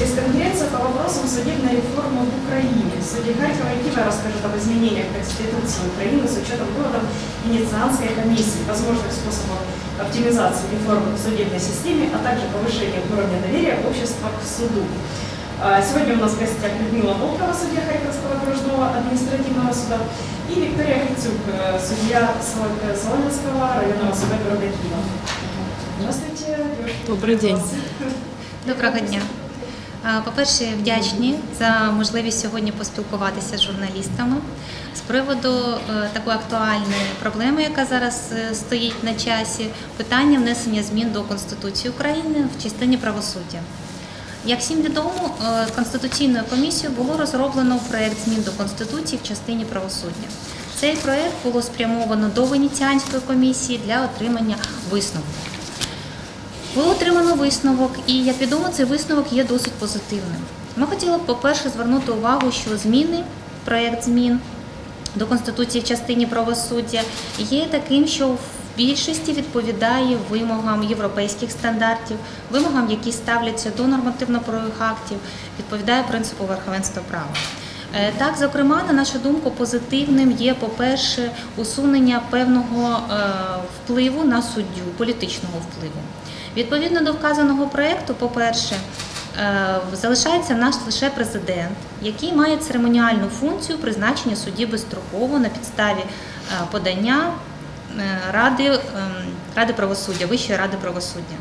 Пресс-конференция по вопросам судебной реформы в Украине. Судья Харькова и Киева расскажут об изменениях в Конституции Украины с учетом выводов Венецианской комиссии, возможных способов оптимизации реформы в судебной системе, а также повышения уровня доверия общества к суду. А, Сегодня у нас в гостях Людмила Волкова, судья Харьковского окружного административного суда, и Виктория Грицюк, э, судья э, Соломенского районного суда города Киева. Здравствуйте. девушки. Добрий день. Доброго дня. По-перше, вдячні за можливість сьогодні поспілкуватися з журналістами з приводу е, такої актуальної проблеми, яка зараз е, стоїть на часі, питання внесення змін до Конституції України в частині правосуддя. Як всім відомо, е, Конституційною комісією було розроблено проєкт змін до Конституції в частині правосуддя. Цей проєкт було спрямовано до Венеціанської комісії для отримання висновку. Було отримано висновок, і як відомо, цей висновок є досить позитивним. Ми хотіли б, по-перше, звернути увагу, що зміни, проєкт змін до Конституції в частині правосуддя є таким, що в більшості відповідає вимогам європейських стандартів, вимогам, які ставляться до нормативно-правових актів, відповідає принципу верховенства права. Е, Так, зокрема, на нашу думку, позитивним є, по-перше, усунення певного е, впливу на суддю, політичного впливу. Відповідно до вказаного проєкту, по-перше, е, залишається наш лише президент, який має церемоніальну функцію призначення судді безстроково на підставі е, подання е, Ради, ем, Ради правосуддя, Вищої ради правосуддя.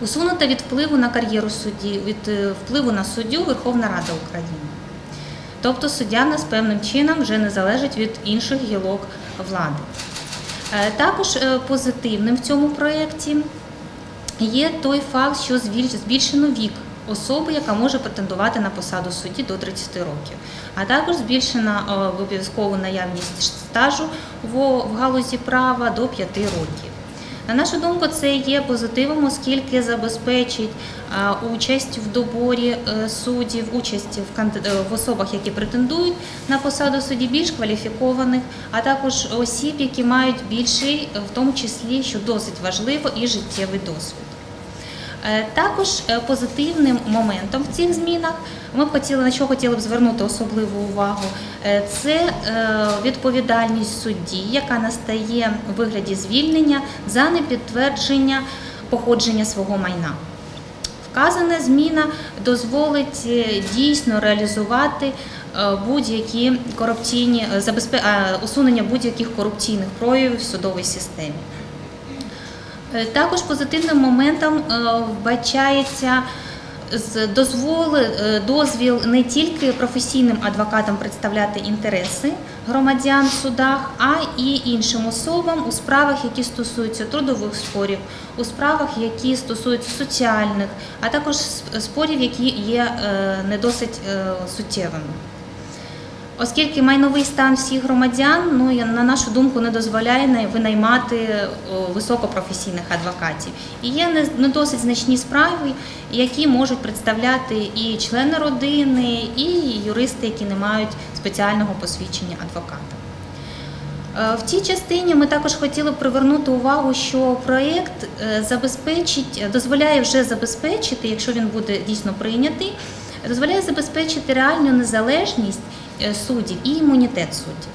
Усунута від впливу на кар'єру судді, від впливу на суддю Верховна Рада України. Тобто суддя нас певним чином вже не залежить від інших гілок влади. Також позитивним в цьому проєкті є той факт, що збіль- збільшено вік особи, яка може претендувати на посаду судді до 30 років, а також збільшена е, обов'язкову наявність стажу в галузі права до 5 років. На нашу думку, це є позитивом, оскільки забезпечить участь в доборі е, суддів, участь е, в особах, які претендують на посаду судді, більш кваліфікованих, а також осіб, які мають більший, в тому числі, що досить важливо, і життєвий досвід. Е, Також е, позитивним моментом в цих змінах ми б хотіли на що хотіли б звернути особливу увагу. е, Це відповідальність судді, яка настає у вигляді звільнення за непідтвердження походження свого майна. Вказана зміна дозволить дійсно реалізувати будь-які корупційні усунення будь-яких корупційних проявів в судовій системі. Е, Також позитивним моментом е, вбачається дозволи, е, дозвіл не тільки професійним адвокатам представляти інтереси громадян в судах, а і іншим особам у справах, які стосуються трудових спорів, у справах, які стосуються соціальних, а також спорів, які є не досить суттєвими. Оскільки майновий стан всіх громадян, ну на нашу думку, не дозволяє винаймати високопрофесійних адвокатів. І є не, досить значні справи, які можуть представляти і члени родини, і юристи, які не мають спеціального посвідчення адвоката. Е, В цій частині ми також хотіли привернути увагу, що проєкт е, забезпечить, дозволяє вже забезпечити, якщо він буде дійсно прийнятий, дозволяє забезпечити реальну незалежність е, суддів і імунітет суддів.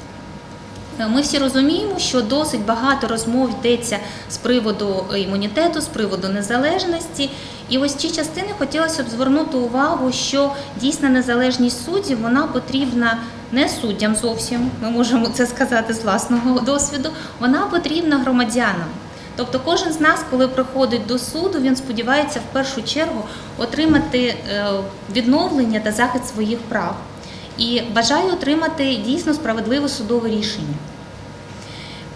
Е, Ми всі розуміємо, що досить багато розмов йдеться з приводу імунітету, з приводу незалежності. І ось ці частини хотілося б звернути увагу, що дійсна незалежність суддів вона потрібна не суддям зовсім, ми можемо це сказати з власного досвіду, вона потрібна громадянам. Тобто кожен з нас, коли приходить до суду, він сподівається в першу чергу отримати е, відновлення та захист своїх прав і бажає отримати дійсно справедливе судове рішення.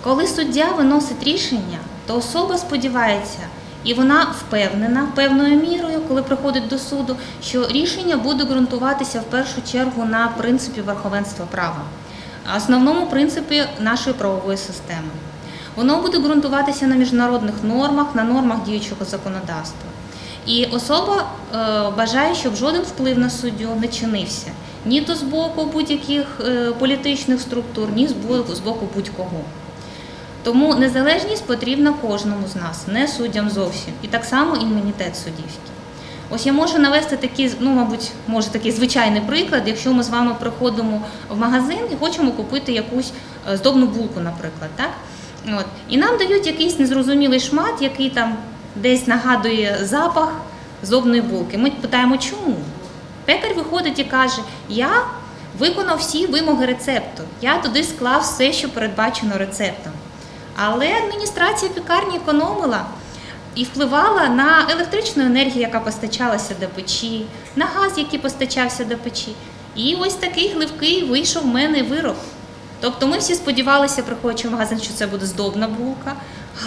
Коли суддя виносить рішення, то особа сподівається, і вона впевнена певною мірою, коли приходить до суду, що рішення буде ґрунтуватися в першу чергу на принципі верховенства права, основному принципі нашої правової системи. Воно буде ґрунтуватися на міжнародних нормах, на нормах діючого законодавства. І особа е, бажає, щоб жоден вплив на суддю не чинився ні то з боку будь-яких е, політичних структур, ні з боку, будь-кого. Тому незалежність потрібна кожному з нас, не суддям зовсім. І так само імунітет суддівський. Ось я можу навести такий, ну, мабуть, може такий звичайний приклад, якщо ми з вами приходимо в магазин і хочемо купити якусь е, здобну булку, наприклад. Так? От. І нам дають якийсь незрозумілий шмат, який там десь нагадує запах здобної булки. Ми питаємо, чому? Пекар виходить і каже: Я виконав всі вимоги рецепту, я туди склав все, що передбачено рецептом. Але адміністрація пекарні економила і впливала на електричну енергію, яка постачалася до печі, на газ, який постачався до печі. І ось такий гливкий вийшов в мене вирок. Тобто ми всі сподівалися, приходячи в магазин, що це буде здобна булка,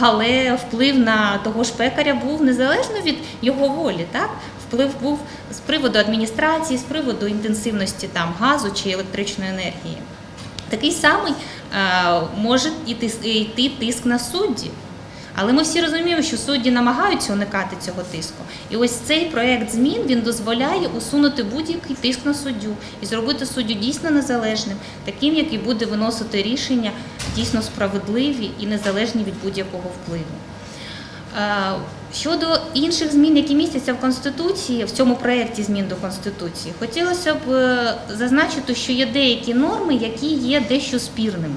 але вплив на того ж пекаря був незалежно від його волі. Так? Вплив був з приводу адміністрації, з приводу інтенсивності там, газу чи електричної енергії. Такий самий е, може йти, тиск на судді. Але ми всі розуміємо, що судді намагаються уникати цього тиску. І ось цей проект змін він дозволяє усунути будь-який тиск на суддю і зробити суддю дійсно незалежним, таким, який буде виносити рішення дійсно справедливі і незалежні від будь-якого впливу. Щодо інших змін, які містяться в Конституції, в цьому проєкті змін до Конституції, хотілося б е, зазначити, що є деякі норми, які є дещо спірними.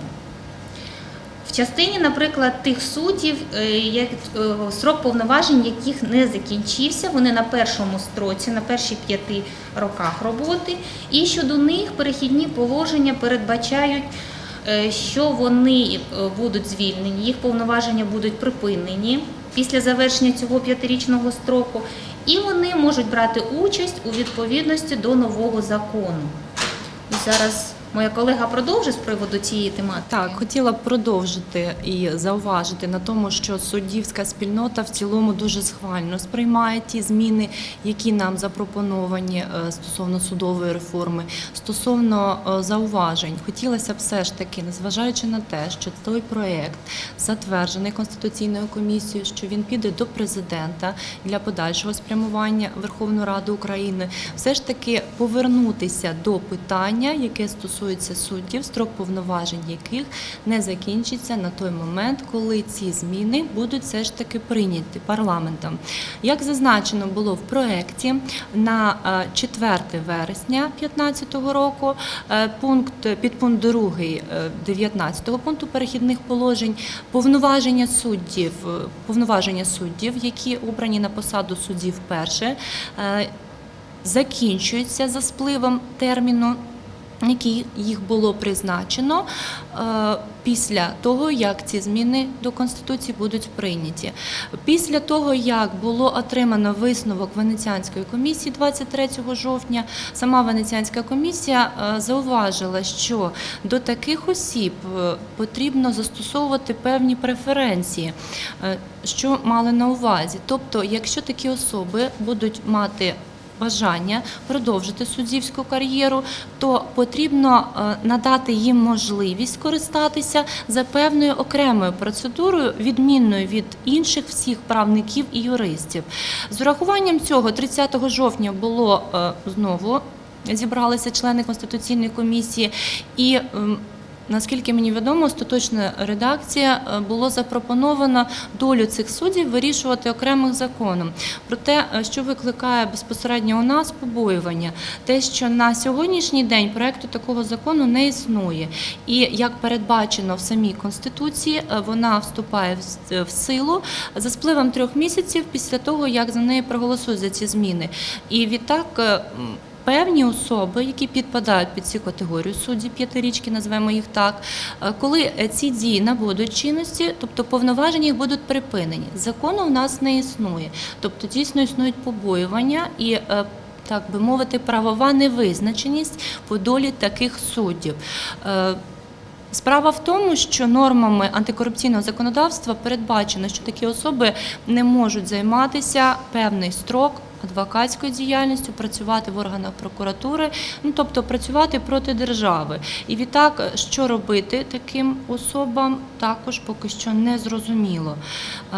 В частині, наприклад, тих суддів, е, е, срок повноважень, яких не закінчився, вони на першому строці, на перших п'яти роках роботи, і щодо них перехідні положення передбачають, що вони будуть звільнені, їх повноваження будуть припинені після завершення цього п'ятирічного строку, і вони можуть брати участь у відповідності до нового закону. І зараз моя колега продовжить з приводу цієї тематики. Так, хотіла б продовжити і зауважити на тому, що суддівська спільнота в цілому дуже схвально сприймає ті зміни, які нам запропоновані е, стосовно судової реформи. Стосовно е, зауважень, хотілося б все ж таки, незважаючи на те, що той проєкт затверджений конституційною комісією, що він піде до президента для подальшого спрямування Верховної Ради України, все ж таки повернутися до питання, яке стосується суддів, строк повноважень яких не закінчиться на той момент, коли ці зміни будуть все ж таки прийняті парламентом. Як зазначено було в проєкті, на е, 4 вересня 2015 року е, пункт підпункт 2 19 пункту перехідних положень повноваження суддів, е, повноваження суддів, які обрані на посаду суддів вперше, е, закінчуються за спливом терміну. Які їх було призначено е, після того, як ці зміни до конституції будуть прийняті. Після того, як було отримано висновок Венеціанської комісії 23 жовтня, сама Венеціанська комісія е, зауважила, що до таких осіб е, потрібно застосовувати певні преференції, що мали на увазі. Тобто, якщо такі особи будуть мати бажання продовжити суддівську кар'єру, то потрібно е, надати їм можливість скористатися за певною окремою процедурою, відмінною від інших всіх правників і юристів. З урахуванням цього 30 жовтня було е, знову зібралися члени конституційної комісії і. Наскільки мені відомо, остаточна редакція е, було запропоновано долю цих суддів вирішувати окремим законом. Проте, е, що викликає безпосередньо у нас побоювання, те, що на сьогоднішній день проекту такого закону не існує, і як передбачено в самій конституції, е, вона вступає в силу за спливом трьох місяців після того, як за неї проголосують за ці зміни. І відтак. Певні особи, які підпадають під цю категорію судді п'ятирічки, назвемо їх так, е, коли е, ці дії набудуть чинності, тобто повноваження їх будуть припинені. Закону в нас не існує, тобто дійсно існують побоювання і. е, Так би мовити, правова невизначеність по долі таких суддів. Справа в тому, що нормами антикорупційного законодавства передбачено, що такі особи не можуть займатися певний строк адвокатською діяльністю, працювати в органах прокуратури, ну тобто працювати проти держави. І відтак, що робити таким особам, також поки що не зрозуміло.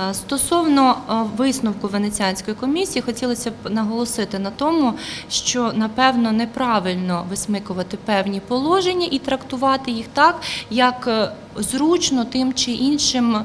Е, Стосовно е, висновку Венеціанської комісії, хотілося б наголосити на тому, що напевно неправильно висмикувати певні положення і трактувати їх так, як е, зручно тим чи іншим, е,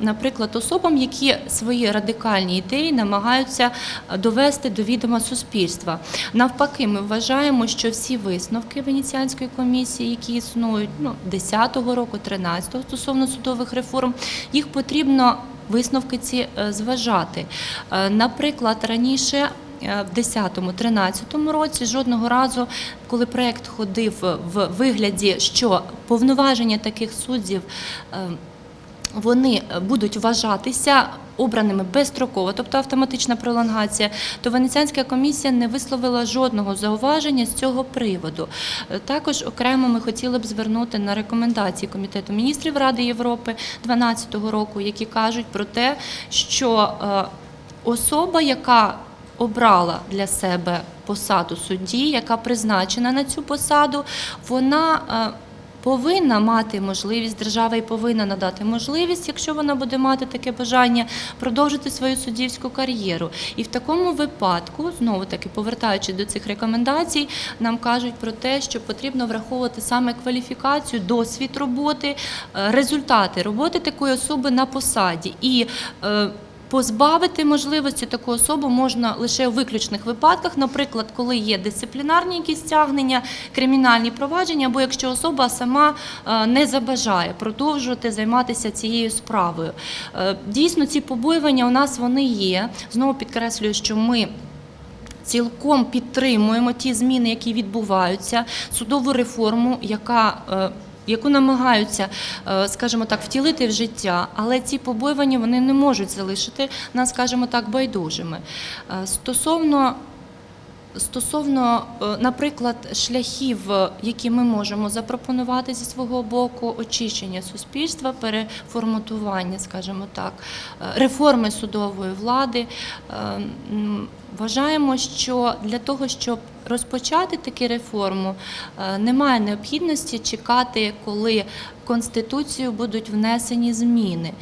наприклад, особам, які свої радикальні ідеї намагаються довести до відома суспільства. Навпаки, ми вважаємо, що всі висновки Венеціанської комісії, які існують ну, 10-го року, 13-го стосовно судових реформ, їх потрібно висновки ці е, зважати. Е, Наприклад, раніше. Е, В 10-13 році жодного разу, коли проект ходив в вигляді, що повноваження таких суддів е, вони будуть вважатися обраними безстроково, тобто автоматична пролонгація, то Венеціанська комісія не висловила жодного зауваження з цього приводу. Е, Також окремо ми хотіли б звернути на рекомендації Комітету міністрів Ради Європи 2012 року, які кажуть про те, що особа, яка обрала для себе посаду судді, яка призначена на цю посаду, вона е, повинна мати можливість, держава і повинна надати можливість, якщо вона буде мати таке бажання, продовжити свою суддівську кар'єру. І в такому випадку, знову таки повертаючись до цих рекомендацій, нам кажуть про те, що потрібно враховувати саме кваліфікацію, досвід роботи, е, результати роботи такої особи на посаді. І е, Позбавити можливості таку особу можна лише у виключних випадках, наприклад, коли є дисциплінарні якісь стягнення, кримінальні провадження, або якщо особа сама е, не забажає продовжувати займатися цією справою. Е, Дійсно, ці побоювання у нас вони є. Знову підкреслюю, що ми. Цілком підтримуємо ті зміни, які відбуваються, судову реформу, яка е, яку намагаються, е, скажімо так, втілити в життя, але ці побоювання вони не можуть залишити нас, скажімо так, байдужими. Е, Стосовно Стосовно, е, наприклад, шляхів, е, які ми можемо запропонувати зі свого боку, очищення суспільства, переформатування, скажімо так, е, реформи судової влади, вважаємо, що для того, щоб розпочати таку реформу, немає необхідності чекати, коли Конституцію будуть внесені зміни.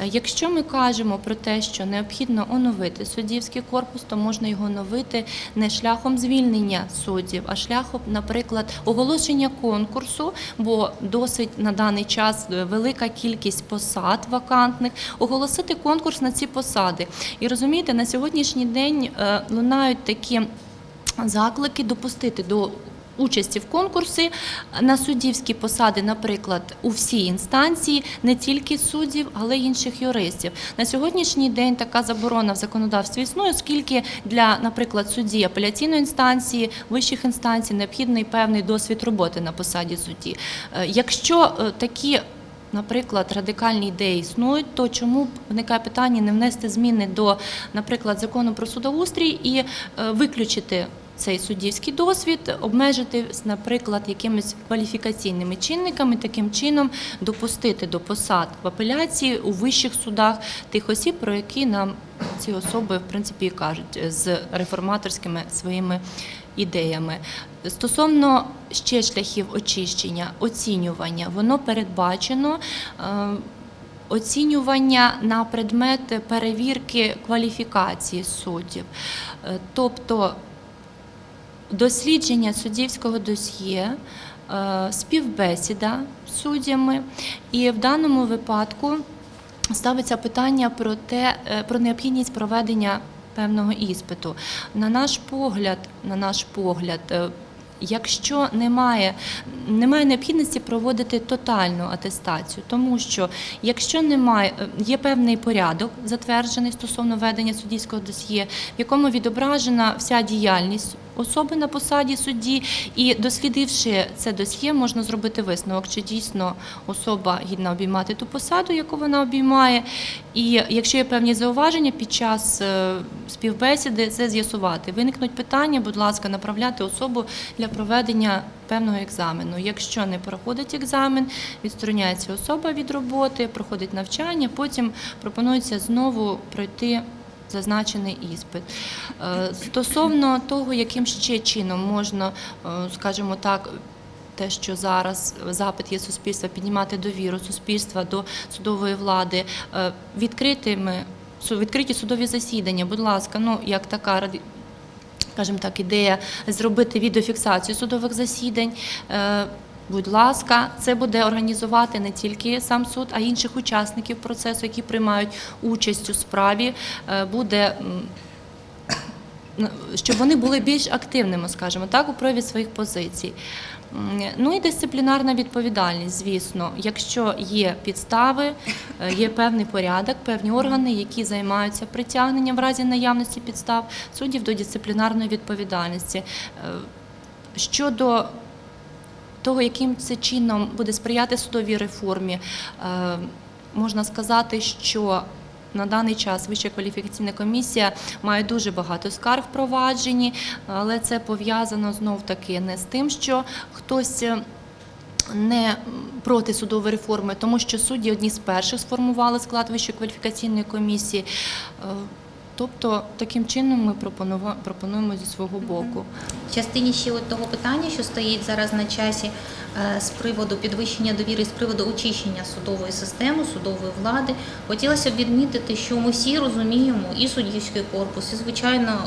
Е, Якщо ми кажемо про те, що необхідно оновити суддівський корпус, то можна його оновити не шляхом звільнення суддів, а шляхом, наприклад, оголошення конкурсу, бо досить на даний час е, велика кількість посад вакантних, оголосити конкурс на ці посади. І розумієте, на сьогоднішній день е, лунають такі заклики допустити до участі в конкурсі на суддівські посади, наприклад, у всій інстанції, не тільки суддів, але й інших юристів. На сьогоднішній день така заборона в законодавстві існує, оскільки для, наприклад, судді апеляційної інстанції, вищих інстанцій необхідний певний досвід роботи на посаді судді. Е, Якщо е, такі Наприклад, радикальні ідеї існують, то чому виникає питання не внести зміни до, наприклад, закону про судоустрій і е, виключити цей суддівський досвід, обмежити, наприклад, якимись кваліфікаційними чинниками, таким чином допустити до посад в апеляції у вищих судах тих осіб, про які нам ці особи в принципі кажуть з реформаторськими своїми ідеями. Стосовно ще шляхів очищення, оцінювання, воно передбачено. е, Оцінювання на предмет перевірки кваліфікації суддів, Е, тобто дослідження суддівського досьє, е, співбесіда з суддями, і в даному випадку ставиться питання про те, е, про необхідність проведення певного іспиту. На наш погляд, на наш погляд. е, Якщо немає, немає необхідності проводити тотальну атестацію, тому що якщо немає, є певний порядок, затверджений стосовно ведення суддівського досьє, в якому відображена вся діяльність особи на посаді судді, і дослідивши це досьє, можна зробити висновок, чи дійсно особа гідна обіймати ту посаду, яку вона обіймає. І якщо є певні зауваження під час е, співбесіди, це з'ясувати. Виникнуть питання, будь ласка, направляти особу для проведення певного екзамену. Якщо не проходить екзамен, відстороняється особа від роботи, проходить навчання, потім пропонується знову пройти зазначений іспит. Е, Стосовно того, яким ще чином можна, е, скажімо так, те, що зараз запит є суспільства, піднімати довіру суспільства до судової влади, е, відкритими відкриті судові засідання. Будь ласка, ну як така скажімо так, ідея зробити відеофіксацію судових засідань. Будь ласка, це буде організувати не тільки сам суд, а й інших учасників процесу, які приймають участь у справі. Е, Буде щоб вони були більш активними, скажімо так, у прояві своїх позицій. Ну і дисциплінарна відповідальність, звісно, якщо є підстави, е, є певний порядок, певні органи, які займаються притягненням в разі наявності підстав суддів до дисциплінарної відповідальності. Е, Щодо того, яким це чином буде сприяти судовій реформі, е, можна сказати, що на даний час Вища кваліфікаційна комісія має дуже багато скарг впроваджені, але це пов'язано знов таки не з тим, що хтось. е, Не проти судової реформи, тому що судді одні з перших сформували склад Вищої кваліфікаційної комісії. Тобто, таким чином ми пропонуємо зі свого боку. В частині ще от того питання, що стоїть зараз на часі е, з приводу підвищення довіри, з приводу очищення судової системи, судової влади, хотілося б відмітити, що ми всі розуміємо, і суддівський корпус, і звичайно.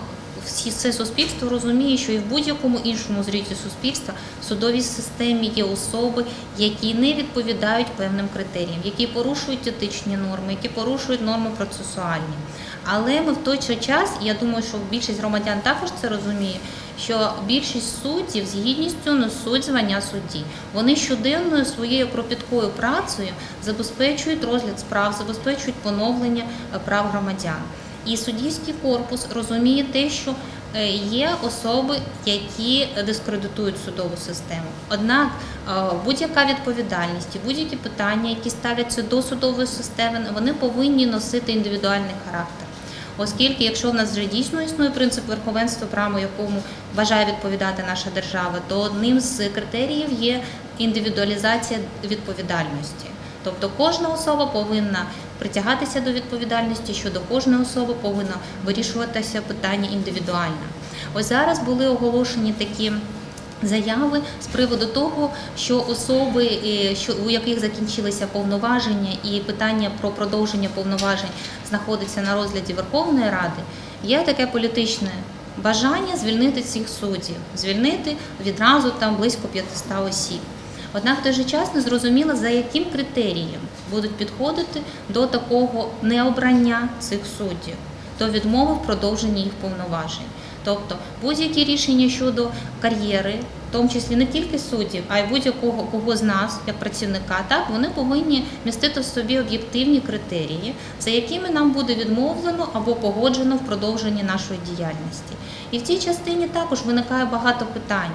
Все суспільство розуміє, що і в будь-якому іншому зрізі суспільства в судовій системі є особи, які не відповідають певним критеріям, які порушують етичні норми, які порушують норми процесуальні. Але ми в той же час, я думаю, що більшість громадян також це розуміє, що більшість суддів з гідністю несуть звання судді. Вони щоденною своєю кропіткою працею забезпечують розгляд справ, забезпечують поновлення е, прав громадян. І суддівський корпус розуміє те, що е, є особи, які дискредитують судову систему. Однак е, будь-яка відповідальність і будь-які питання, які ставляться до судової системи, вони повинні носити індивідуальний характер. Оскільки, якщо в нас вже дійсно існує принцип верховенства права, якому бажає відповідати наша держава, то одним з критеріїв є індивідуалізація відповідальності. Тобто кожна особа повинна притягатися до відповідальності, щодо кожної особи повинно вирішуватися питання індивідуально. Ось зараз були оголошені такі. Заяви з приводу того, що особи, е, що у яких закінчилися повноваження, і питання про продовження повноважень знаходиться на розгляді Верховної Ради, є таке політичне бажання звільнити цих суддів, звільнити відразу там близько 500 осіб. Однак в той же час не зрозуміло, за яким критерієм будуть підходити до такого необрання цих суддів, до відмови в продовженні їх повноважень. Тобто будь-які рішення щодо кар'єри, в тому числі не тільки суддів, а й будь-якого кого з нас, як працівника, так вони повинні містити в собі об'єктивні критерії, за якими нам буде відмовлено або погоджено в продовженні нашої діяльності. І в цій частині також виникає багато питань.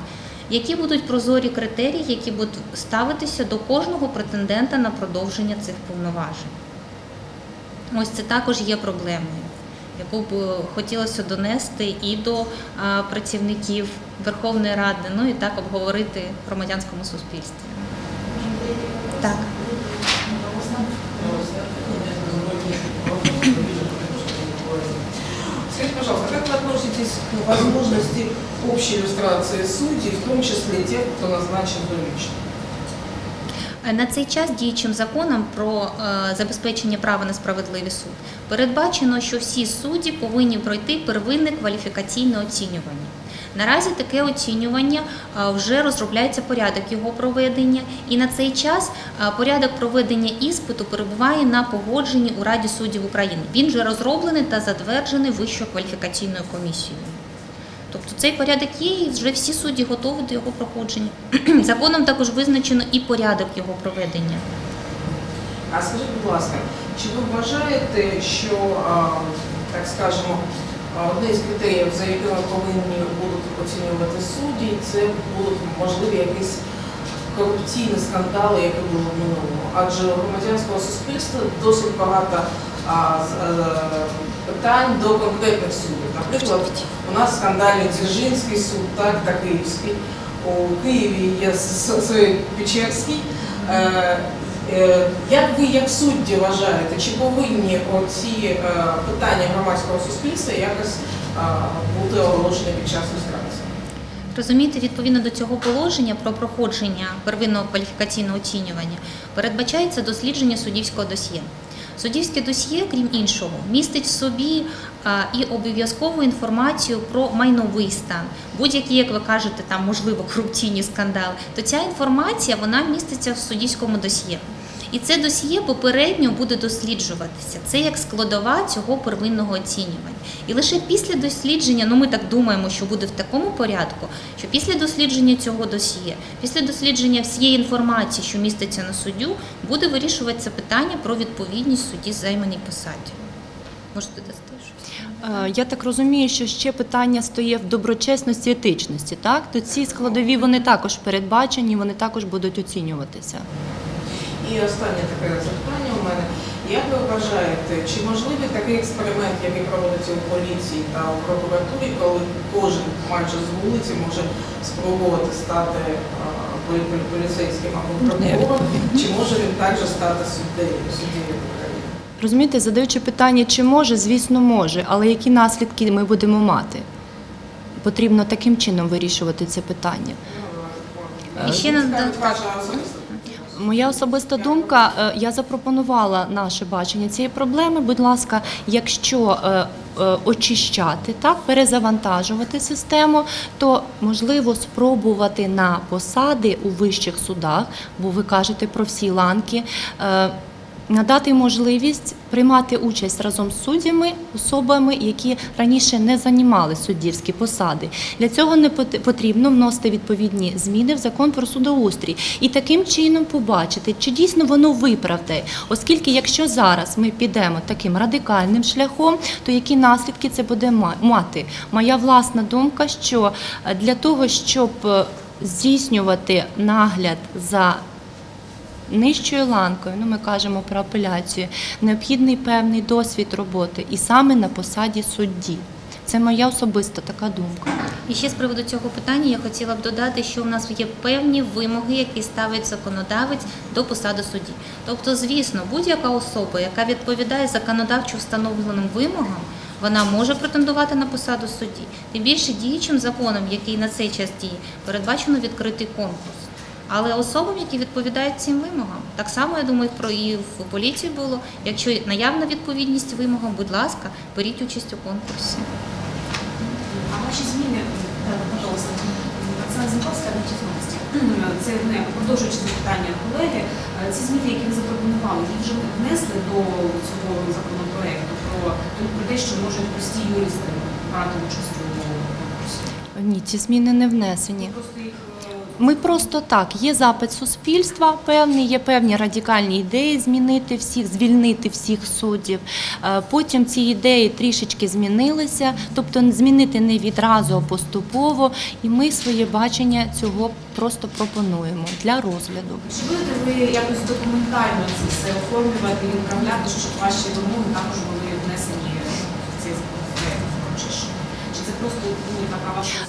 Які будуть прозорі критерії, які будуть ставитися до кожного претендента на продовження цих повноважень? Ось це також є проблемою, яку б хотілося донести і до працівників Верховної Ради, ну і так обговорити в громадянському суспільстві. Так. Скажите, пожалуйста, вы относитесь к возможности общей иллюстрации судей, в том числе тех, кто назначен лично. На цей час діючим законом про е, забезпечення права на справедливий суд передбачено, що всі судді повинні пройти первинне кваліфікаційне оцінювання. Наразі таке оцінювання вже розробляється порядок його проведення, і на цей час порядок проведення іспиту перебуває на погодженні у Раді суддів України. Він вже розроблений та затверджений Вищою кваліфікаційною комісією. Тобто цей порядок є, і вже всі судді готові до його проходження. Законом також визначено і порядок його проведення. А скажіть, будь ласка, чи ви вважаєте, що, так скажемо, одне з критеріїв, за якими повинні будуть оцінювати судді, це будуть можливі якісь корупційні скандали, які були в минулому? Адже у громадянського суспільства досить багато а, з- е, питань до конкретних суддів. Наприклад, у нас скандальний Дзержинський суд, так, та Київський. У Києві є С- С- Печерський. Е, Як ви, як судді, вважаєте, чи повинні оці е, питання громадського суспільства якось е, бути оголошені під час люстрації? Розумієте, відповідно до цього положення про проходження первинного кваліфікаційного оцінювання передбачається дослідження суддівського досьє. Суддівське досьє, крім іншого, містить в собі і обов'язкову інформацію про майновий стан, будь-які, як ви кажете, там можливо корупційні скандали, то ця інформація вона міститься в суддівському досьє. І це досьє попередньо буде досліджуватися. Це як складова цього первинного оцінювання. І лише після дослідження, ну ми так думаємо, що буде в такому порядку, що після дослідження цього досьє, після дослідження всієї інформації, що міститься на суддю, буде вирішуватися питання про відповідність судді займаній посаді. Можете дасти? Е, Я так розумію, що ще питання стоїть в доброчесності, етичності. Так, то ці складові вони також передбачені, вони також будуть оцінюватися. І останнє таке запитання у мене. Як ви вважаєте, чи можливий такий експеримент, який проводиться у поліції та у прокуратурі, коли кожен майже з вулиці може спробувати стати поліцейським або прокурором, чи може він також стати суддею, Розумієте, задаючи питання, чи може, звісно, може, але які наслідки ми будемо мати? Потрібно таким чином вирішувати це питання. І ще на- Скажіть, ваша особиста Моя особиста думка, е, я запропонувала наше бачення цієї проблеми. Будь ласка, якщо е, е, очищати, так, перезавантажувати систему, то можливо спробувати на посади у вищих судах, бо ви кажете про всі ланки. Надати можливість приймати участь разом з суддями, особами, які раніше не займали суддівські посади. Для цього не пот- потрібно вносити відповідні зміни в закон про судоустрій і таким чином побачити, чи дійсно воно виправдає. Оскільки, якщо зараз ми підемо таким радикальним шляхом, то які наслідки це буде ма- мати? Моя власна думка, що е, для того, щоб е, здійснювати нагляд за нижчою ланкою, ну ми кажемо про апеляцію, необхідний певний досвід роботи і саме на посаді судді. Це моя особиста така думка. І ще з приводу цього питання я хотіла б додати, що в нас є певні вимоги, які ставить законодавець до посади судді. Тобто, звісно, будь-яка особа, яка відповідає законодавчо встановленим вимогам, вона може претендувати на посаду судді. Тим більше діючим законом, який на цей час діє, передбачено відкритий конкурс. Але особам, які відповідають цим вимогам, так само я думаю, про і в поліції було. Якщо наявна відповідність вимогам, будь ласка, беріть участь у конкурсі. А ваші зміни, е, пожалуйста, Оксана Зінковська, Вітчизновості. Це не продовжуючи запитання колеги. Е, Ці зміни, які ви запропонували, їх вже внесли до цього законопроекту про, про те, що можуть прості юристи брати участь у конкурсі. Ні, ці зміни не внесені. Просто їх е, Ми просто так, є запит суспільства певний, є певні радикальні ідеї змінити всіх, звільнити всіх суддів. Е, Потім ці ідеї трішечки змінилися, тобто змінити не відразу, а поступово. І ми своє бачення цього просто пропонуємо для розгляду. Чи будете ви якось документально це все оформлювати і управляти, щоб ваші вимоги також були внесені в цей законопроект? Чи що? Чи це просто ну, така ваша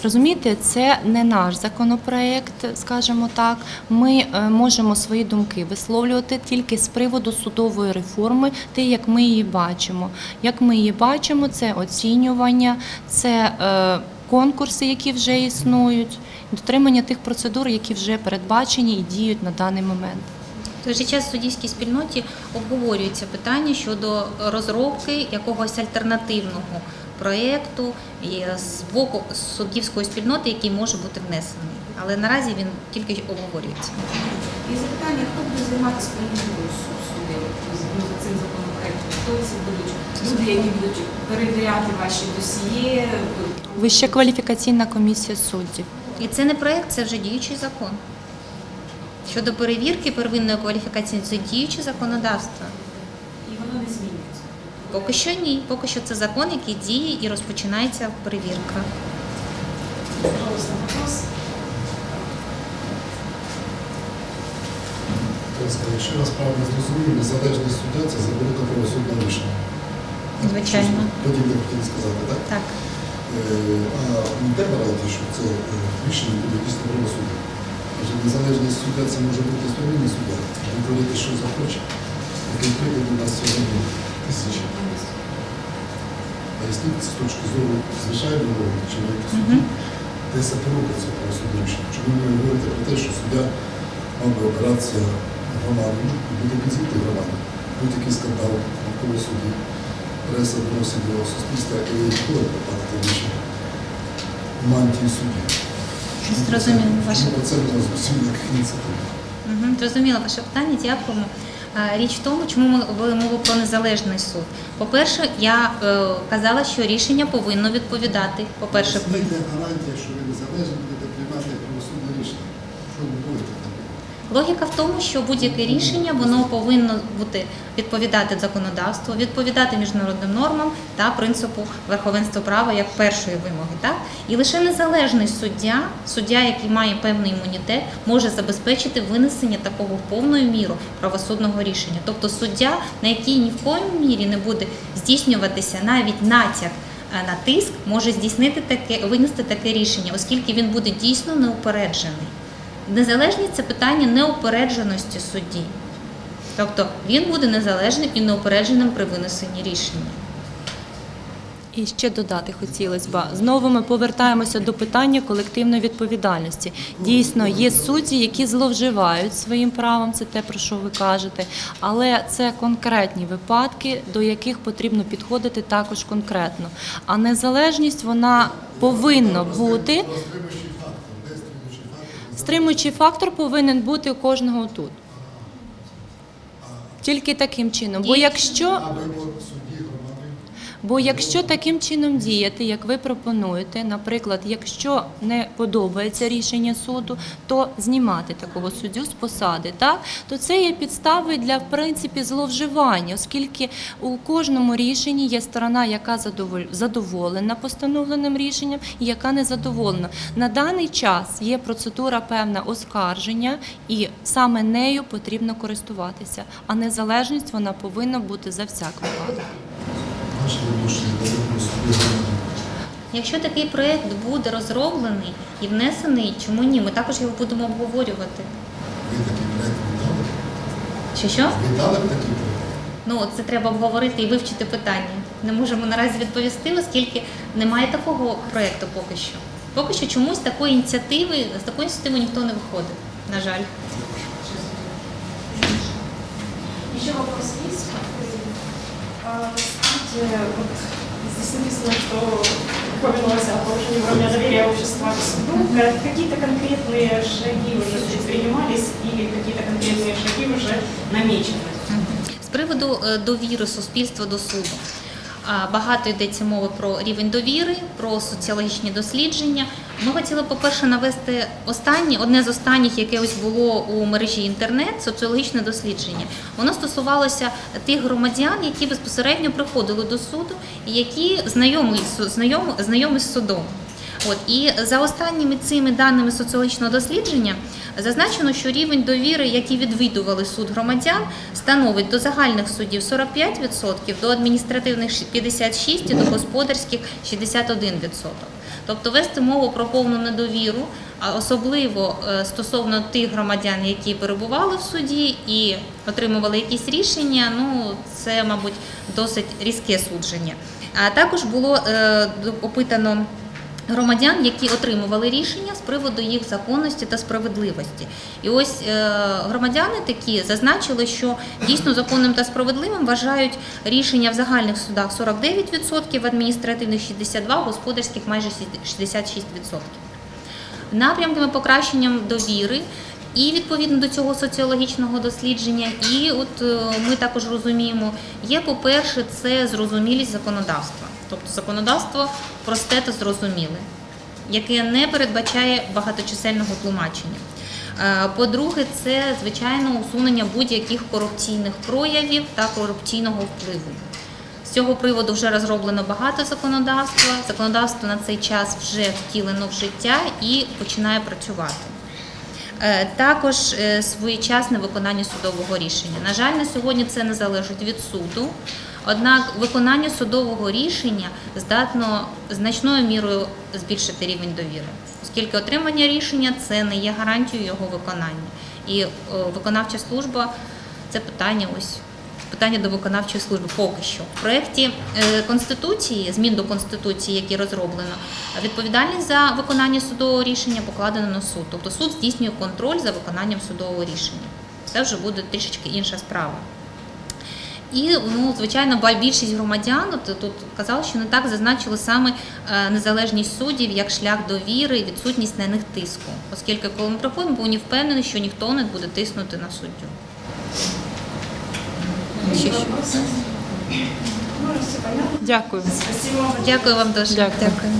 Розумієте, це не наш законопроект, скажімо так. Ми е, можемо свої думки висловлювати тільки з приводу судової реформи, те, як ми її бачимо. Як ми її бачимо, це оцінювання, це е, конкурси, які вже існують, дотримання тих процедур, які вже передбачені і діють на даний момент. В той же час в суддівській спільноті обговорюється питання щодо розробки якогось альтернативного проєкту з боку суддівської спільноти, який може бути внесений. Але наразі він тільки обговорюється. І запитання, хто буде займатися перевіркою суддів за цим законопроектом? Хто це будуть люди, які будуть перевіряти ваші досьє? Вища кваліфікаційна комісія суддів. І це не проєкт, це вже діючий закон. Щодо перевірки первинної кваліфікації, це діюче законодавство. І воно не змінюється. Поки що ні. Поки що це закон, який діє і розпочинається перевірка. Якщо я правильно зрозумів, незалежний суддя це заборота правосудне рішення. Звичайно. Подібне хотіли сказати, так? Так. Е, А не те вважаєте, що це е, рішення буде дійсно правосуддя. Адже незалежний суддя це може бути спільний суддя, він творити, що захоче. Таких прикладів у нас сьогодні тисячі. Поясніть з точки зору звичайного чоловіка судді, де це робиться правосудне рішення. Чому ви говорите про те, що суддя мав би опиратися громадою і буде підзвіти громаді. Будь-який скандал навколо судді. преса доносить до суспільства і коли попадати рішення мантії судді. Зрозуміло ваше. Ну, Це у нас зовсім як ініціатива. Угу, зрозуміло ваше питання. Дякуємо. Річ в тому, чому ми вели мову про незалежний суд. По-перше, я е, казала, що рішення повинно відповідати. По-перше, гарантія, що ви незалежно будете приймати правосудне рішення. Що ви будете там? Логіка в тому, що будь-яке рішення воно повинно бути відповідати законодавству, відповідати міжнародним нормам та принципу верховенства права як першої вимоги. Так і лише незалежний суддя, суддя, який має певний імунітет, може забезпечити винесення такого повною мірою правосудного рішення. Тобто суддя, на який ні в коїм мірі не буде здійснюватися навіть натяк. е, На тиск може здійснити таке, винести таке рішення, оскільки він буде дійсно неупереджений. Незалежність це питання неупередженості судді. Тобто він буде незалежним і неупередженим при винесенні рішення. І ще додати хотілося б. Знову ми повертаємося до питання колективної відповідальності. Дійсно, є судді, які зловживають своїм правом, це те, про що ви кажете, але це конкретні випадки, до яких потрібно підходити також конкретно. А незалежність вона повинна бути. Стримуючий фактор. Де стримуючий фактор? Стримуючий фактор повинен бути у кожного тут. Тільки таким чином. Бо якщо А вибор судді громади? Бо якщо таким чином діяти, як ви пропонуєте, наприклад, якщо не подобається рішення суду, то знімати такого суддю з посади, так то це є підставою для в принципі зловживання, оскільки у кожному рішенні є сторона, яка задоволена постановленим рішенням, і яка не задоволена. На даний час є процедура певна оскарження, і саме нею потрібно користуватися. А незалежність вона повинна бути за всяк випадок. Якщо такий проєкт буде розроблений і внесений, чому ні? Ми також його будемо обговорювати. Ви такий проєкт віддали? Що що? Ви дали б такий проєкт? Ну це треба обговорити і вивчити питання. Не можемо наразі відповісти, оскільки немає такого проєкту поки що. Поки що чомусь такої ініціативи з такої ініціативи ніхто не виходить. На жаль. Еще вопрос есть? А, Скажите, вот здесь написано, что упомянулось о повышении уровня доверия общества к суду. Э, Какие-то конкретные шаги уже предпринимались или какие-то конкретные шаги уже намечены? З приводу е, довіри суспільства до суду. А, Багато йдеться мови про рівень довіри, про соціологічні дослідження. Ми хотіли, по-перше, навести останнє, одне з останніх, яке ось було у мережі інтернет, соціологічне дослідження. Воно стосувалося тих громадян, які безпосередньо приходили до суду і які знайомі, знайомі, знайомі з судом. От і за останніми цими даними соціологічного дослідження зазначено, що рівень довіри, який відвідували суд громадян, становить до загальних суддів 45%, до адміністративних 56% і до господарських 61%. Тобто вести мову про повну недовіру, особливо е, стосовно тих громадян, які перебували в суді і отримували якісь рішення, ну це, мабуть, досить різке судження. А також було е, опитано громадян, які отримували рішення з приводу їх законності та справедливості. І ось е, громадяни такі зазначили, що дійсно законним та справедливим вважають рішення в загальних судах 49%, в адміністративних 62%, в господарських майже 66%. Напрямками покращенням довіри. І відповідно до цього соціологічного дослідження, і от е, ми також розуміємо, є, по-перше, це зрозумілість законодавства, тобто законодавство просте та зрозуміле, яке не передбачає багаточисельного тлумачення. Е, По-друге, це звичайно усунення будь-яких корупційних проявів та корупційного впливу. З цього приводу вже розроблено багато законодавства. Законодавство на цей час вже втілено в життя і починає працювати. Е, Також е, своєчасне виконання судового рішення. На жаль, на сьогодні це не залежить від суду. Однак виконання судового рішення здатно значною мірою збільшити рівень довіри, оскільки отримання рішення це не є гарантією його виконання. І е, виконавча служба це питання ось питання до виконавчої служби поки що. В проєкті е, Конституції, змін до Конституції, які розроблено, відповідальність за виконання судового рішення покладено на суд. Тобто суд здійснює контроль за виконанням судового рішення. Це вже буде трішечки інша справа. І ну, звичайно, більшість громадян тут казали, що не так зазначили саме е, незалежність суддів як шлях довіри і відсутність на них тиску, оскільки коли ми приходимо, повинні впевнені, що ніхто не буде тиснути на суддю. Ще що? Вопросы? Все понятно. Дякую. Дякую вам дуже. Дякую. Дякую.